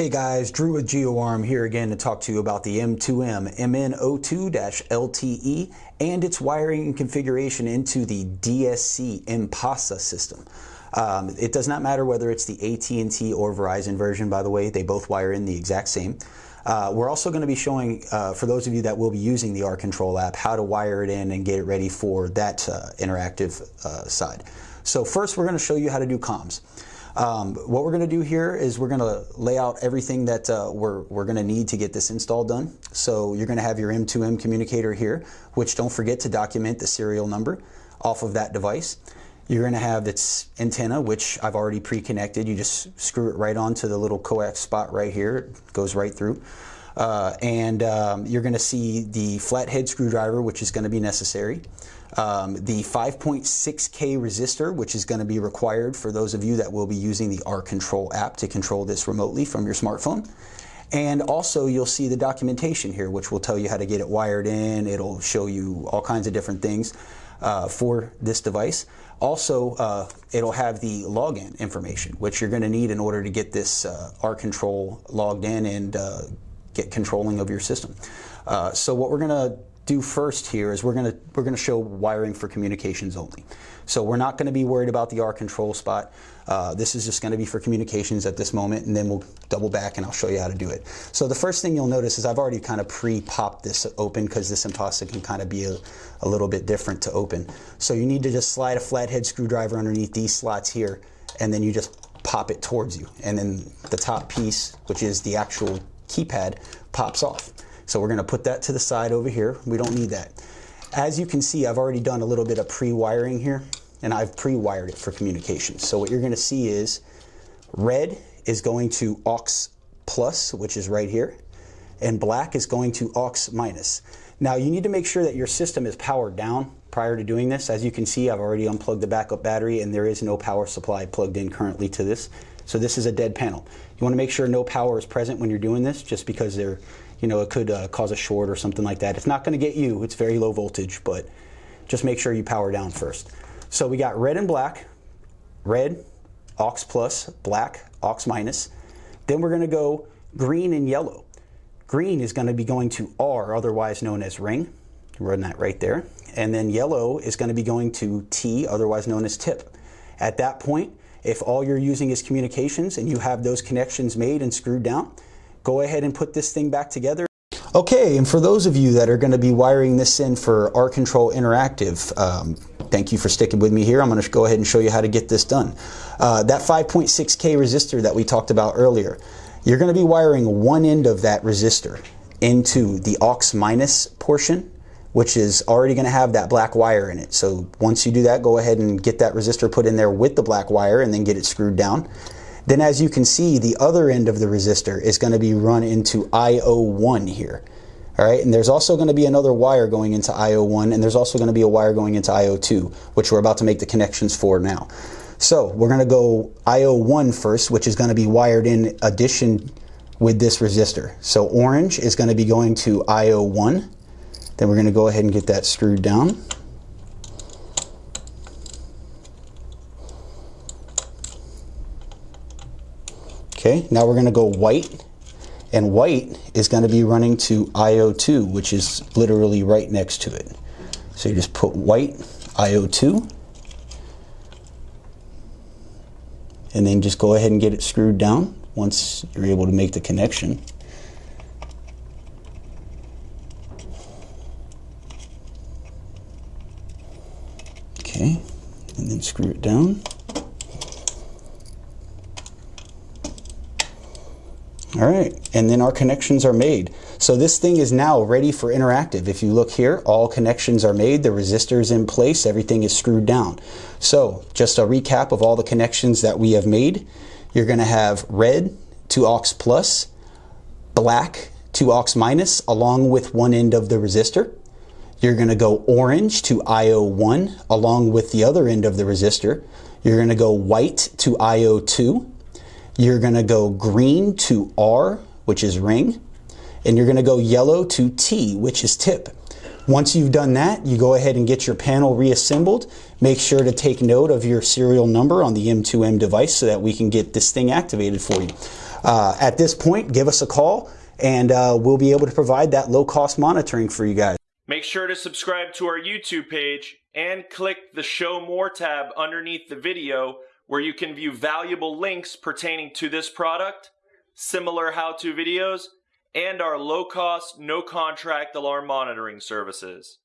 Hey guys, Drew with GeoArm here again to talk to you about the M2M MN02-LTE and its wiring and configuration into the DSC Impassa system. Um, it does not matter whether it's the AT&T or Verizon version, by the way, they both wire in the exact same. Uh, we're also going to be showing, uh, for those of you that will be using the R-Control app, how to wire it in and get it ready for that uh, interactive uh, side. So first we're going to show you how to do comms. Um, what we're going to do here is we're going to lay out everything that uh, we're, we're going to need to get this install done. So you're going to have your M2M communicator here, which don't forget to document the serial number off of that device. You're going to have its antenna, which I've already pre-connected. You just screw it right onto the little coax spot right here. It goes right through. Uh, and um, you're going to see the flathead screwdriver, which is going to be necessary. Um, the 5.6K resistor, which is going to be required for those of you that will be using the R-Control app to control this remotely from your smartphone. And also you'll see the documentation here, which will tell you how to get it wired in. It'll show you all kinds of different things uh, for this device. Also, uh, it'll have the login information, which you're going to need in order to get this uh, R-Control logged in and uh, get controlling of your system. Uh, so what we're going to do first here is we're going to we're going to show wiring for communications only. So we're not going to be worried about the R control spot. Uh, this is just going to be for communications at this moment, and then we'll double back and I'll show you how to do it. So the first thing you'll notice is I've already kind of pre-popped this open because this Impassa can kind of be a, a little bit different to open. So you need to just slide a flathead screwdriver underneath these slots here, and then you just pop it towards you. And then the top piece, which is the actual keypad, pops off. So we're going to put that to the side over here. We don't need that. As you can see, I've already done a little bit of pre-wiring here, and I've pre-wired it for communication. So what you're going to see is red is going to aux plus, which is right here, and black is going to aux minus. Now you need to make sure that your system is powered down prior to doing this. As you can see, I've already unplugged the backup battery and there is no power supply plugged in currently to this. So this is a dead panel. You want to make sure no power is present when you're doing this just because there you know, it could uh, cause a short or something like that. It's not going to get you. It's very low voltage, but just make sure you power down first. So we got red and black, red, aux plus, black, aux minus. Then we're going to go green and yellow. Green is going to be going to R, otherwise known as ring. Run that right there. And then yellow is going to be going to T, otherwise known as tip. At that point, if all you're using is communications and you have those connections made and screwed down, go ahead and put this thing back together. Okay, and for those of you that are going to be wiring this in for R-Control Interactive, um, thank you for sticking with me here. I'm going to go ahead and show you how to get this done. Uh, that 5.6K resistor that we talked about earlier, you're going to be wiring one end of that resistor into the aux minus portion, which is already going to have that black wire in it. So once you do that, go ahead and get that resistor put in there with the black wire and then get it screwed down. Then as you can see, the other end of the resistor is going to be run into IO1 here. All right, and there's also going to be another wire going into IO1, and there's also going to be a wire going into IO2, which we're about to make the connections for now. So we're going to go IO1 first, which is going to be wired in addition with this resistor. So orange is going to be going to IO1. Then we're going to go ahead and get that screwed down. Okay, now we're going to go white, and white is going to be running to IO2, which is literally right next to it. So you just put white, IO2, and then just go ahead and get it screwed down once you're able to make the connection. Okay, and then screw it down. All right, and then our connections are made. So this thing is now ready for interactive. If you look here, all connections are made, the resistor is in place, everything is screwed down. So just a recap of all the connections that we have made. You're gonna have red to aux plus, black to aux minus, along with one end of the resistor. You're gonna go orange to IO1, along with the other end of the resistor. You're gonna go white to IO2, you're gonna go green to R, which is ring, and you're gonna go yellow to T, which is tip. Once you've done that, you go ahead and get your panel reassembled. Make sure to take note of your serial number on the M2M device so that we can get this thing activated for you. Uh, at this point, give us a call and uh, we'll be able to provide that low cost monitoring for you guys. Make sure to subscribe to our YouTube page and click the Show More tab underneath the video where you can view valuable links pertaining to this product, similar how-to videos, and our low-cost, no-contract alarm monitoring services.